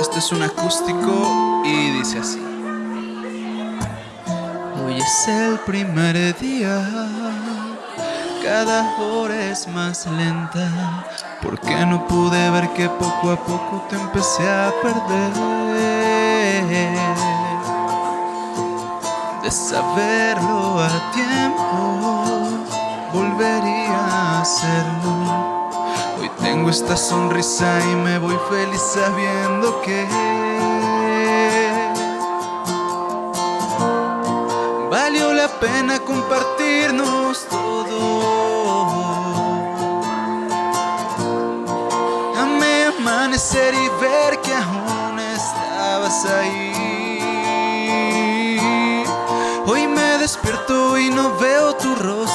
es un acústico y dice así. Hoy es el primer día, cada hora es más lenta, porque no pude ver que poco a poco te empecé a perder. De saberlo a tiempo, volvería a hacerlo tengo esta sonrisa y me voy feliz sabiendo que valió la pena compartirnos todo. Amé amanecer y ver que aún estabas ahí. Hoy me despierto y no veo tu rostro.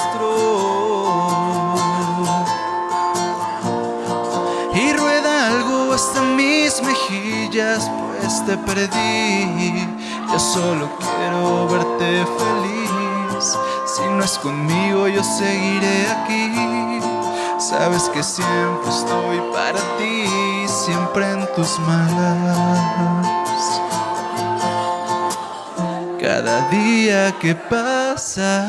Mejillas, pues te perdí. Yo solo quiero verte feliz. Si no es conmigo, yo seguiré aquí. Sabes que siempre estoy para ti, siempre en tus manos. Cada día que pasa,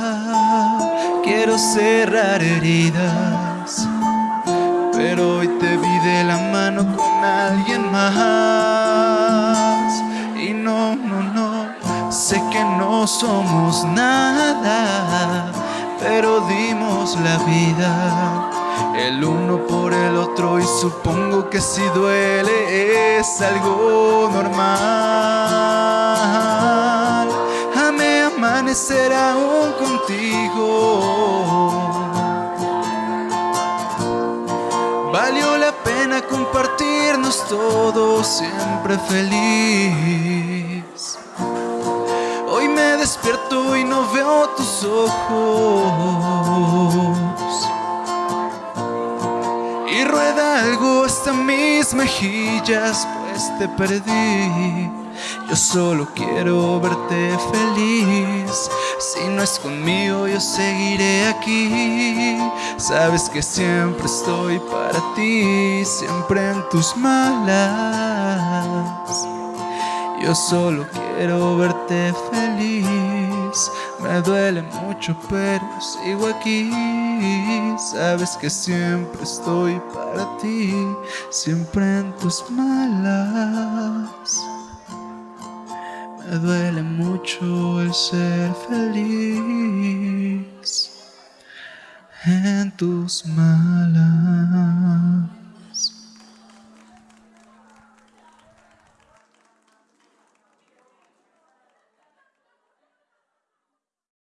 quiero cerrar heridas pero hoy te vi de la mano con alguien más. Y no, no, no, sé que no somos nada, pero dimos la vida el uno por el otro y supongo que si duele es algo normal. Amé amanecer aún contigo pena compartirnos todos siempre feliz. Hoy me despierto y no veo tus ojos. Y rueda algo hasta mis mejillas, pues te perdí. Yo solo quiero verte feliz. Si no es conmigo, yo seguiré aquí. Sabes que siempre estoy para ti, siempre en tus malas. Yo solo quiero verte feliz. Me duele mucho, pero sigo aquí. Sabes que siempre estoy para ti, siempre en tus malas. Me duele mucho el ser feliz en tus malas.